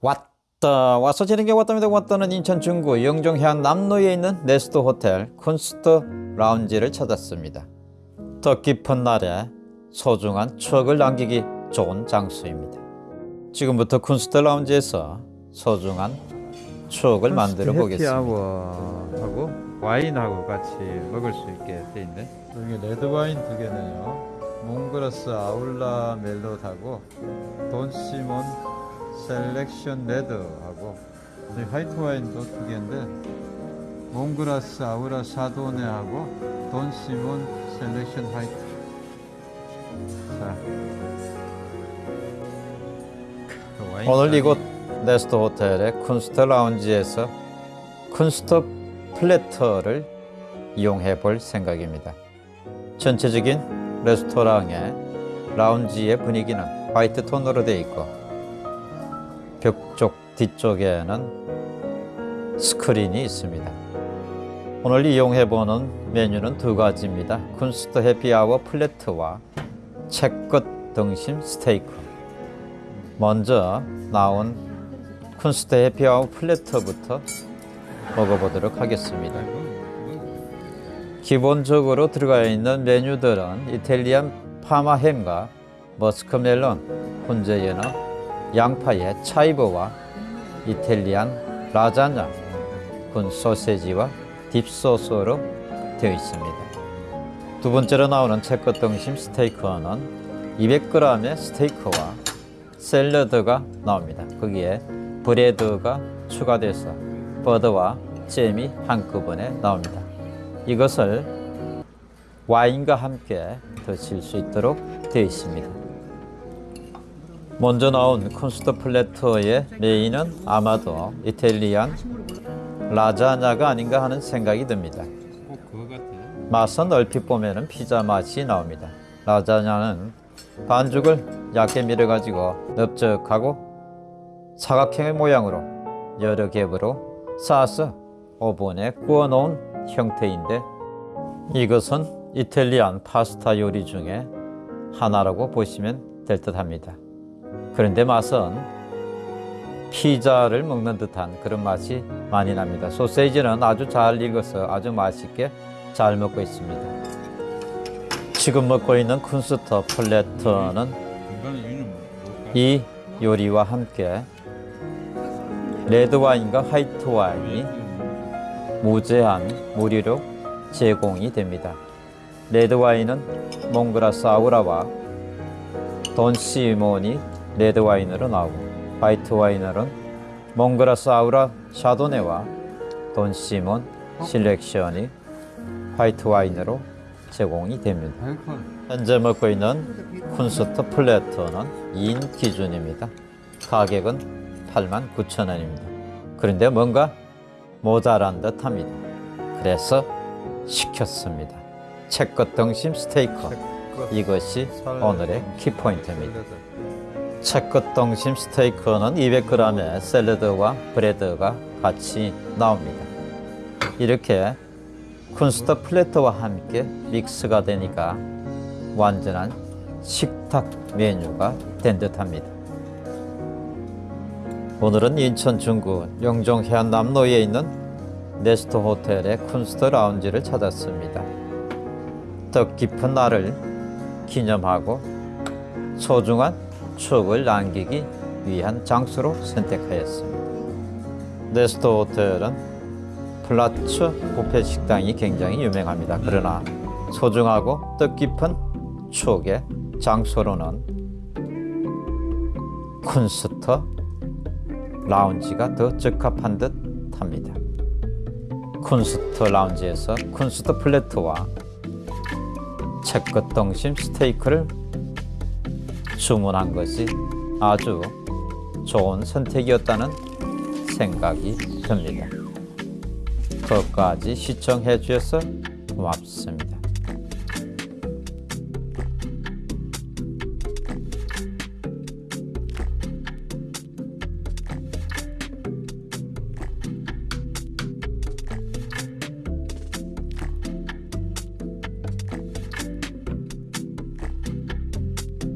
왔다. 와서 지는 게 왔답니다. 왔다는 인천 중구 영종해안 남로에 있는 네스트 호텔 쿤스트 라운지를 찾았습니다. 뜻깊은 날에 소중한 추억을 남기기 좋은 장소입니다. 지금부터 쿤스트 라운지에서 소중한 추억을 만들어 보겠습니다. happy hour하고 와인하고 같이 먹을 수 있게 돼 있네. 여기 레드 와인 두 개네요. 몽그라스 아우라 멜롯하고 돈 시몬 셀렉션 레드하고 화이트 와인도 두 개인데 몽그라스 아우라 샤도네하고 돈 시몬 셀렉션 화이트. 자. 그 오늘 이곳 네스트 호텔의 쿤스트 라운지에서 쿤스트 platter를 이용해 볼 생각입니다. 전체적인 레스토랑의 라운지의 분위기는 화이트 톤으로 되어 있고 벽 쪽 뒤쪽에는 스크린이 있습니다. 오늘 이용해 보는 메뉴는 두 가지입니다. 쿤스트 해피아워 플래트와 채끝 등심 스테이크. 먼저 나온 쿤스트 happy hour platter부터 먹어보도록 하겠습니다. 기본적으로 들어가 있는 메뉴들은 이탈리안 파마햄과 머스크멜론, 훈제 연어, 양파의 차이버와 이탈리안 라자냐, 군 소세지와 딥소스로 되어 있습니다. 두 번째로 나오는 채끝 등심 스테이크는 200g의 스테이크와 샐러드가 나옵니다. 거기에 bread가 추가돼서 버터와 잼이 한꺼번에 나옵니다. 이것을 와인과 함께 드실 수 있도록 되어 있습니다. 먼저 나온 쿤스트 platter의 메인은 아마도 이탈리안 라자냐가 아닌가 하는 생각이 듭니다. 맛은 얼핏 보면 피자 맛이 나옵니다. 라자냐는 반죽을 얇게 밀어가지고 넓적하고 사각형의 모양으로 여러 겹으로 쌓아서 오븐에 구워놓은 형태인데 이것은 이탈리안 파스타 요리 중에 하나라고 보시면 될 듯합니다. 그런데 맛은 피자를 먹는 듯한 그런 맛이 많이 납니다. 소세지는 아주 잘 익어서 아주 맛있게 잘 먹고 있습니다. 지금 먹고 있는 쿤스트 platter는? 이 요리와 함께 레드 와인과 화이트 와인이 무제한 무료로 제공이 됩니다. 레드 와인은 몽그라스 아우라와 돈 시몬이 레드 와인으로 나오고 화이트 와인은 몽그라스 아우라 샤도네와 돈 시몬 셀렉션이 화이트 와인으로 제공이 됩니다. 현재 먹고 있는 쿤스트 platter는 2인 기준입니다. 가격은 89,000원입니다. 그런데 뭔가 모자란 듯 합니다. 그래서 시켰습니다. 채끝 등심 스테이크. 이것이 오늘의 키포인트입니다. 채끝 등심 스테이크는 200g의 샐러드와 bread가 같이 나옵니다. 이렇게 쿤스트 platter와 함께 믹스가 되니까 완전한 식탁 메뉴가 된 듯합니다. 오늘은 인천 중구 영종 해안남로에 있는 네스트 호텔의 쿤스트 라운지를 찾았습니다. 뜻 깊은 날을 기념하고 소중한 추억을 남기기 위한 장소로 선택하였습니다. 네스트 호텔은 플라츠 뷔페 식당이 굉장히 유명합니다. 그러나 소중하고 뜻깊은 추억의 장소로는 쿤스트 라운지가 더 적합한 듯 합니다. 쿤스트 라운지에서 쿤스트 platter와 채끝 등심 스테이크를 주문한 것이 아주 좋은 선택이었다는 생각이 듭니다. 끝까지 시청해 주셔서 고맙습니다.